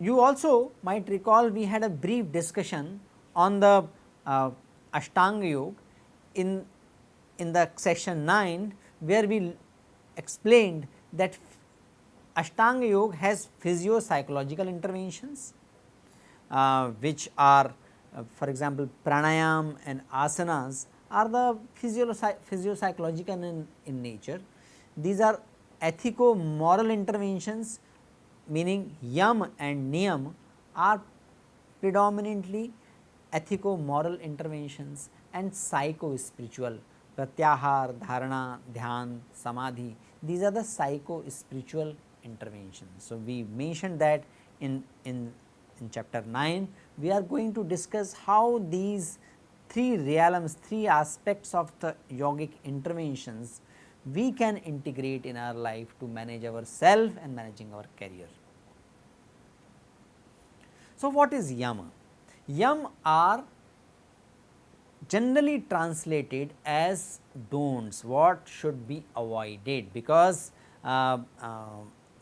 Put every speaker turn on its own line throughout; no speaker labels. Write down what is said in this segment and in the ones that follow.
You also might recall we had a brief discussion on the uh, Ashtanga Yoga in, in the section 9 where we explained that Ashtanga Yoga has physio psychological interventions uh, which are uh, for example pranayam and asanas are the physio psychological in, in nature. These are ethico moral interventions meaning yam and niyam are predominantly ethico moral interventions and psycho spiritual pratyahar, dharana, dhyan, samadhi these are the psycho spiritual interventions. So, we mentioned that in, in, in chapter 9 we are going to discuss how these three realms, three aspects of the yogic interventions we can integrate in our life to manage our self and managing our career. So, what is yama? Yam are generally translated as don'ts, what should be avoided because uh, uh,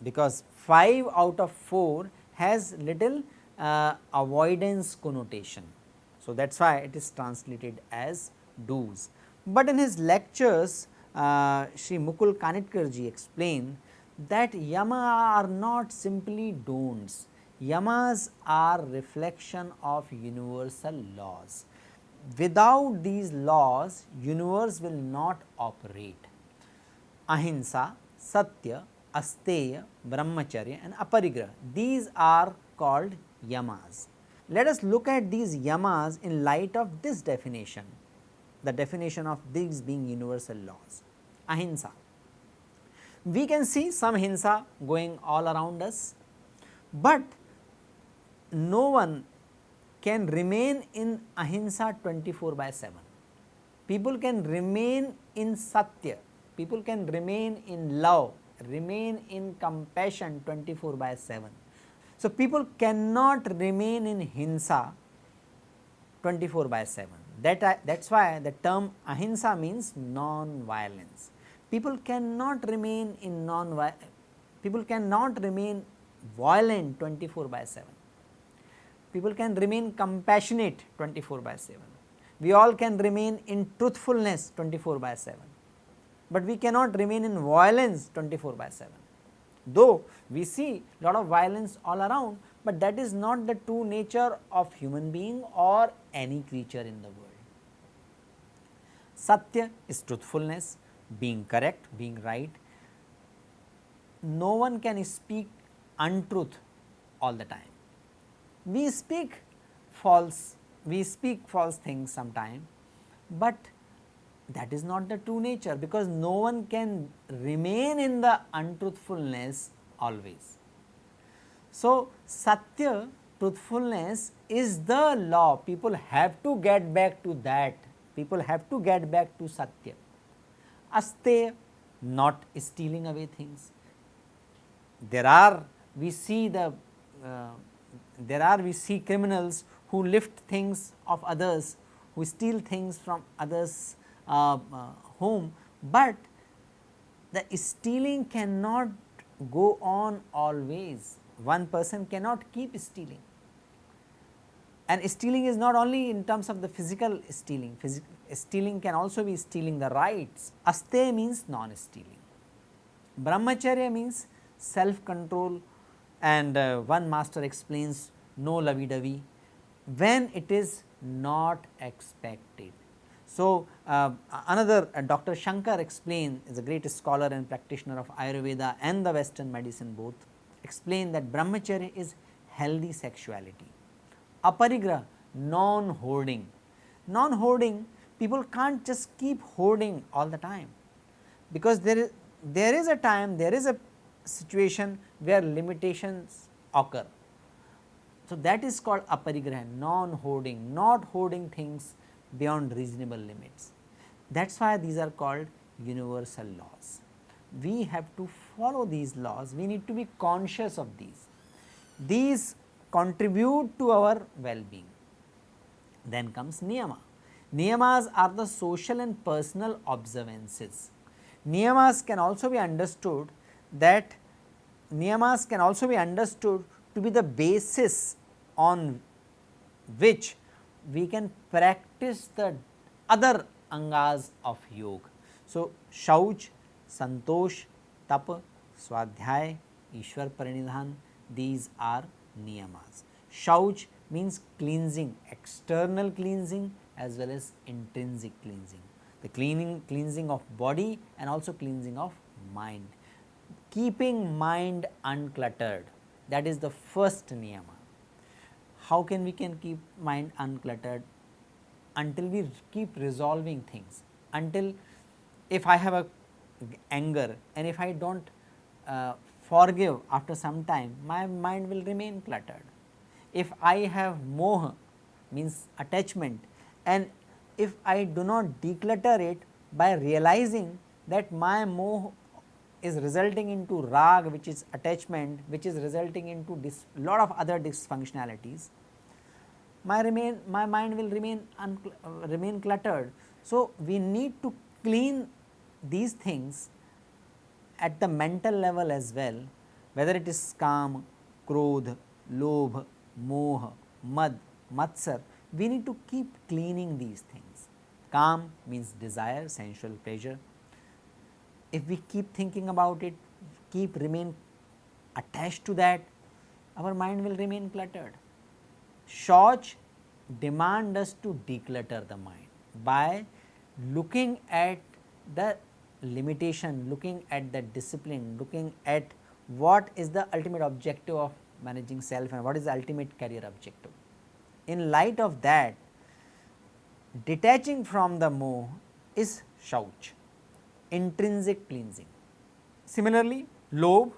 because 5 out of 4 has little uh, avoidance connotation. So, that is why it is translated as do's. But in his lectures uh, Sri Mukul Kanitkar explained that yama are not simply don'ts, yamas are reflection of universal laws. Without these laws universe will not operate. Ahimsa, Satya, Asteya, Brahmacharya and Aparigraha these are called yamas. Let us look at these yamas in light of this definition the definition of these being universal laws, ahimsa. We can see some hinsa going all around us, but no one can remain in ahimsa 24 by 7. People can remain in satya, people can remain in love, remain in compassion 24 by 7. So, people cannot remain in hinsa 24 by 7 that that is why the term ahimsa means non-violence. People cannot remain in non people cannot remain violent 24 by 7. People can remain compassionate 24 by 7. We all can remain in truthfulness 24 by 7, but we cannot remain in violence 24 by 7. Though we see lot of violence all around, but that is not the true nature of human being or any creature in the world. Satya is truthfulness, being correct, being right. No one can speak untruth all the time. We speak false, we speak false things sometime, but that is not the true nature because no one can remain in the untruthfulness always. So, Satya truthfulness is the law people have to get back to that people have to get back to Satya. Aste not stealing away things. There are we see the uh, there are we see criminals who lift things of others, who steal things from others home, but the stealing cannot go on always. One person cannot keep stealing and stealing is not only in terms of the physical stealing, Physi stealing can also be stealing the rights. Aste means non-stealing. Brahmacharya means self control and uh, one master explains no lovey-dovey when it is not expected. So, uh, another uh, Dr. Shankar explained is a great scholar and practitioner of Ayurveda and the western medicine both explained that brahmacharya is healthy sexuality aparigraha non hoarding. Non hoarding people can't just keep hoarding all the time because there is there is a time there is a situation where limitations occur. So, that is called aparigraha non hoarding not hoarding things beyond reasonable limits. That is why these are called universal laws. We have to follow these laws, we need to be conscious of these these contribute to our well-being. Then comes niyama. Niyamas are the social and personal observances. Niyamas can also be understood that niyamas can also be understood to be the basis on which we can practice the other angas of yoga. So, Shauch, Santosh, Tap, Swadhyay, Ishwar Pranidhan these are niyamas. Shauch means cleansing, external cleansing as well as intrinsic cleansing, the cleaning cleansing of body and also cleansing of mind. Keeping mind uncluttered that is the first niyama. How can we can keep mind uncluttered? Until we keep resolving things, until if I have a anger and if I do not uh, forgive after some time, my mind will remain cluttered. If I have moha means attachment and if I do not declutter it by realizing that my moha is resulting into rag which is attachment which is resulting into lot of other dysfunctionalities, my remain my mind will remain remain cluttered. So, we need to clean these things at the mental level as well whether it is kam, krodh, lobh, moh, mad, matsar we need to keep cleaning these things. Kam means desire sensual pleasure if we keep thinking about it, keep remain attached to that, our mind will remain cluttered. Shauch demand us to declutter the mind by looking at the limitation, looking at the discipline, looking at what is the ultimate objective of managing self and what is the ultimate career objective. In light of that, detaching from the moh is shauch intrinsic cleansing. Similarly, lobh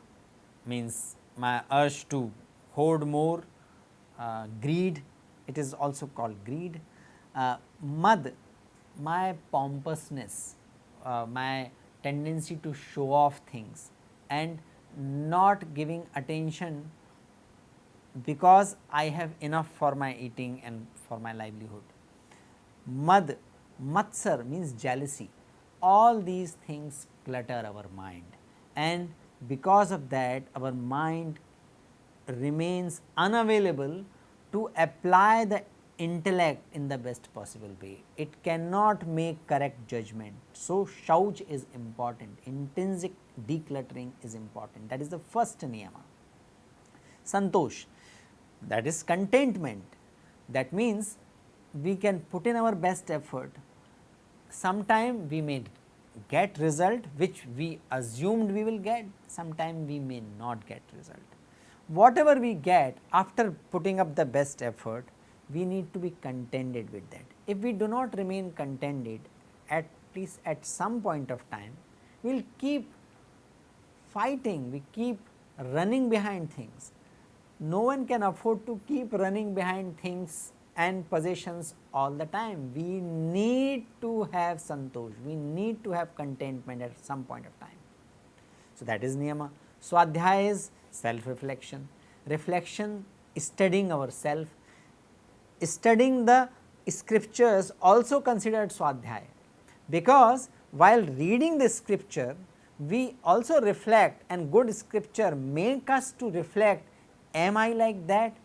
means my urge to hoard more, uh, greed it is also called greed, uh, mad my pompousness, uh, my tendency to show off things and not giving attention because I have enough for my eating and for my livelihood. Mad, matsar means jealousy all these things clutter our mind and because of that our mind remains unavailable to apply the intellect in the best possible way. It cannot make correct judgment. So, shauch is important, intrinsic decluttering is important that is the first niyama. Santosh that is contentment that means we can put in our best effort sometime we may get result which we assumed we will get, sometime we may not get result. Whatever we get after putting up the best effort, we need to be contented with that. If we do not remain contented at least at some point of time, we will keep fighting, we keep running behind things. No one can afford to keep running behind things and possessions all the time. We need to have santosh, we need to have contentment at some point of time. So, that is niyama. Swadhyaya is self reflection, reflection studying ourself, studying the scriptures also considered swadhyaya, because while reading the scripture we also reflect and good scripture make us to reflect am I like that?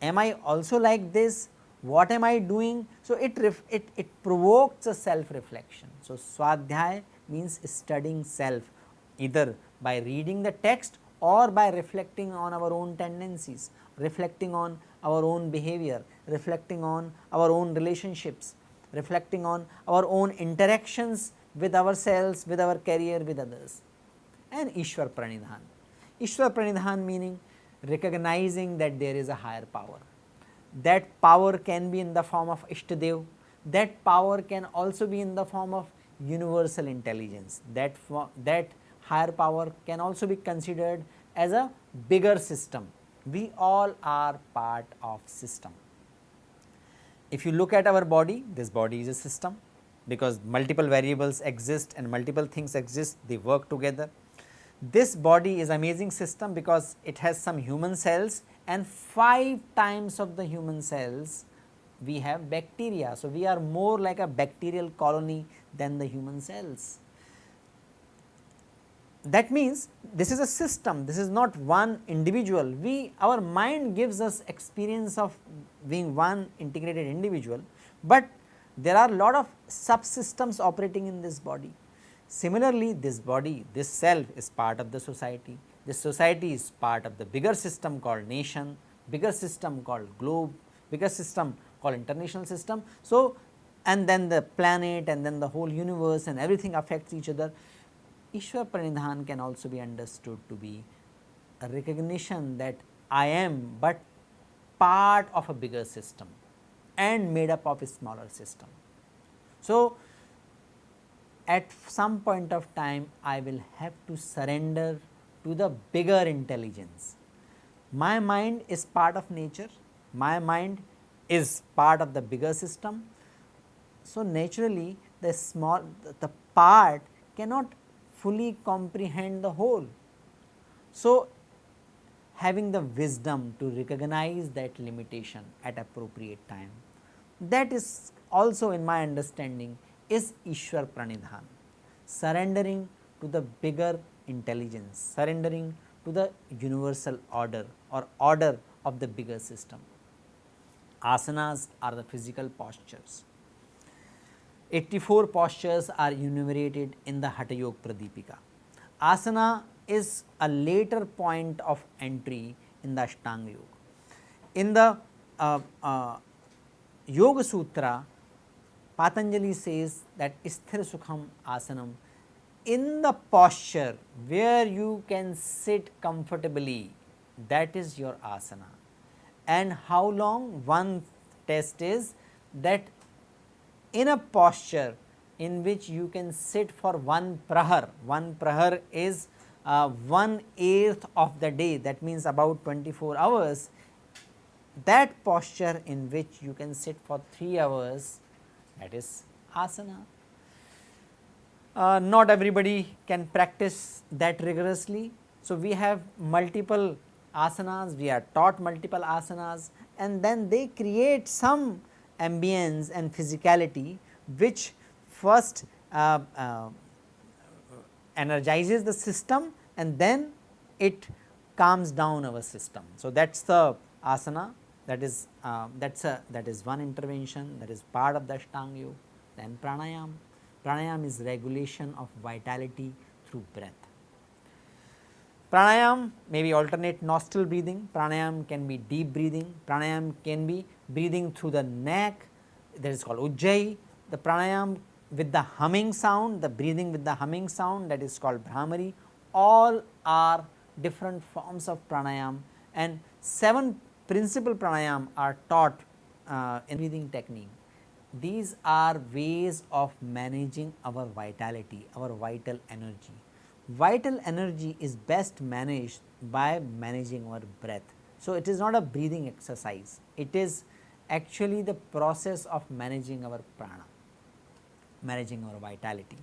Am I also like this, what am I doing. So, it, it, it provokes a self reflection. So, swadhyaya means studying self either by reading the text or by reflecting on our own tendencies, reflecting on our own behavior, reflecting on our own relationships, reflecting on our own interactions with ourselves, with our career, with others and Ishwar Pranidhan. Ishwar Pranidhan meaning recognizing that there is a higher power. That power can be in the form of Ishtadev, that power can also be in the form of universal intelligence, that, that higher power can also be considered as a bigger system. We all are part of system. If you look at our body, this body is a system because multiple variables exist and multiple things exist, they work together. This body is amazing system because it has some human cells and 5 times of the human cells we have bacteria. So, we are more like a bacterial colony than the human cells. That means, this is a system, this is not one individual. We our mind gives us experience of being one integrated individual, but there are lot of subsystems operating in this body. Similarly, this body, this self is part of the society, this society is part of the bigger system called nation, bigger system called globe, bigger system called international system. So, and then the planet and then the whole universe and everything affects each other. Ishwar Pranidhan can also be understood to be a recognition that I am but part of a bigger system and made up of a smaller system. So, at some point of time I will have to surrender to the bigger intelligence. My mind is part of nature, my mind is part of the bigger system. So, naturally the small the part cannot fully comprehend the whole. So, having the wisdom to recognize that limitation at appropriate time that is also in my understanding is Ishwar Pranidhan, surrendering to the bigger intelligence, surrendering to the universal order or order of the bigger system. Asanas are the physical postures. 84 postures are enumerated in the Hatha Yoga Pradipika. Asana is a later point of entry in the Ashtanga Yoga. In the uh, uh, Yoga Sutra, Patanjali says that Sthir Sukham Asanam in the posture where you can sit comfortably that is your asana and how long one test is that in a posture in which you can sit for one prahar, one prahar is uh, one eighth of the day. That means about 24 hours. That posture in which you can sit for 3 hours that is asana. Uh, not everybody can practice that rigorously. So, we have multiple asanas, we are taught multiple asanas. And then they create some ambience and physicality which first uh, uh, energizes the system and then it calms down our system. So, that is the asana that is uh, that is a that is one intervention that is part of the Ashtanga. Then pranayam, pranayam is regulation of vitality through breath. Pranayam may be alternate nostril breathing, pranayam can be deep breathing, pranayam can be breathing through the neck. That is called ujjayi, the pranayam with the humming sound, the breathing with the humming sound that is called Bhramari, all are different forms of pranayam. And 7 principal pranayam are taught uh, in breathing technique. These are ways of managing our vitality, our vital energy. Vital energy is best managed by managing our breath. So, it is not a breathing exercise, it is actually the process of managing our prana, managing our vitality.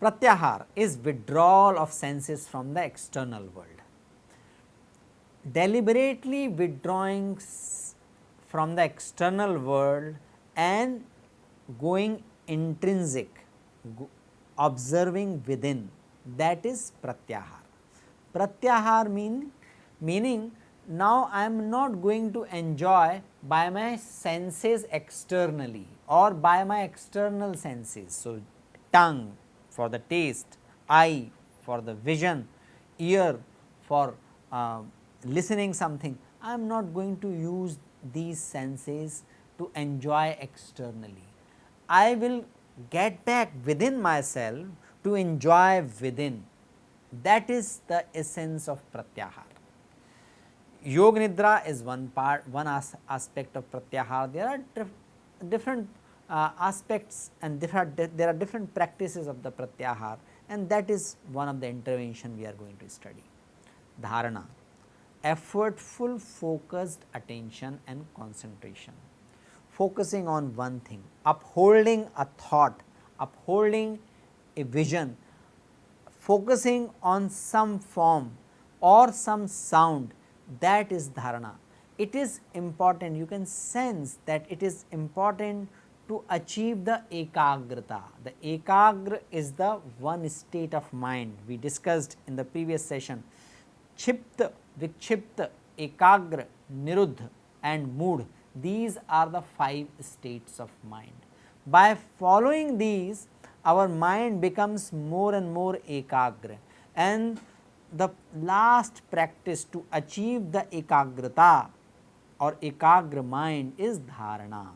Pratyahar is withdrawal of senses from the external world. Deliberately withdrawing from the external world and going intrinsic, observing within that is pratyahar. Pratyahar mean meaning now I am not going to enjoy by my senses externally or by my external senses. So, tongue for the taste, eye for the vision, ear for uh, listening something. I am not going to use these senses to enjoy externally. I will get back within myself to enjoy within that is the essence of pratyahar. Yoga Nidra is one part, one as aspect of pratyahar. There are dif different uh, aspects and there are different practices of the pratyahar and that is one of the intervention we are going to study. Dharana, effortful focused attention and concentration, focusing on one thing, upholding a thought, upholding a vision. Focusing on some form or some sound that is dharana. It is important you can sense that it is important to achieve the ekagrata. The ekagra is the one state of mind we discussed in the previous session. Chipta, vikchipta, ekagra, niruddha and mood these are the 5 states of mind. By following these our mind becomes more and more ekagra and the last practice to achieve the ekagrata or ekagra mind is dharana.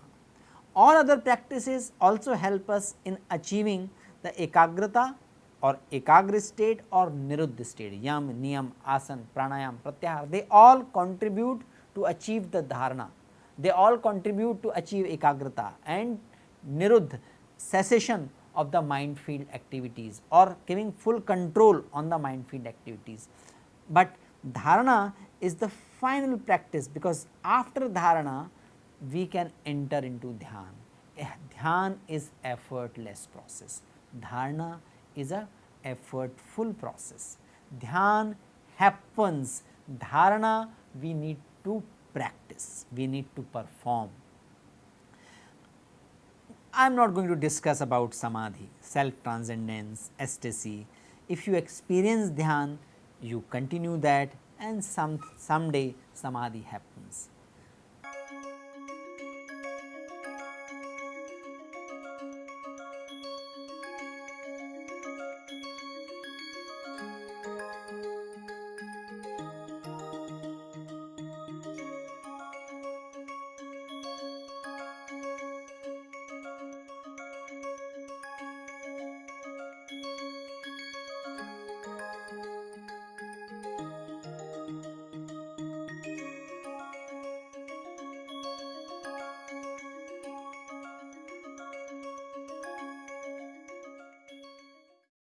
All other practices also help us in achieving the ekagrata or ekagra state or niruddha state, yam, niyam, asan, pranayam, pratyahara, they all contribute to achieve the dharana. They all contribute to achieve ekagrata and niruddha, cessation of the mind field activities or giving full control on the mind field activities. But dharana is the final practice because after dharana we can enter into dhyan. Eh, dhyan is effortless process, dharana is a effortful process. Dhyan happens, dharana we need to practice, we need to perform. I am not going to discuss about samadhi, self transcendence, ecstasy. If you experience dhyan, you continue that and some someday samadhi happens.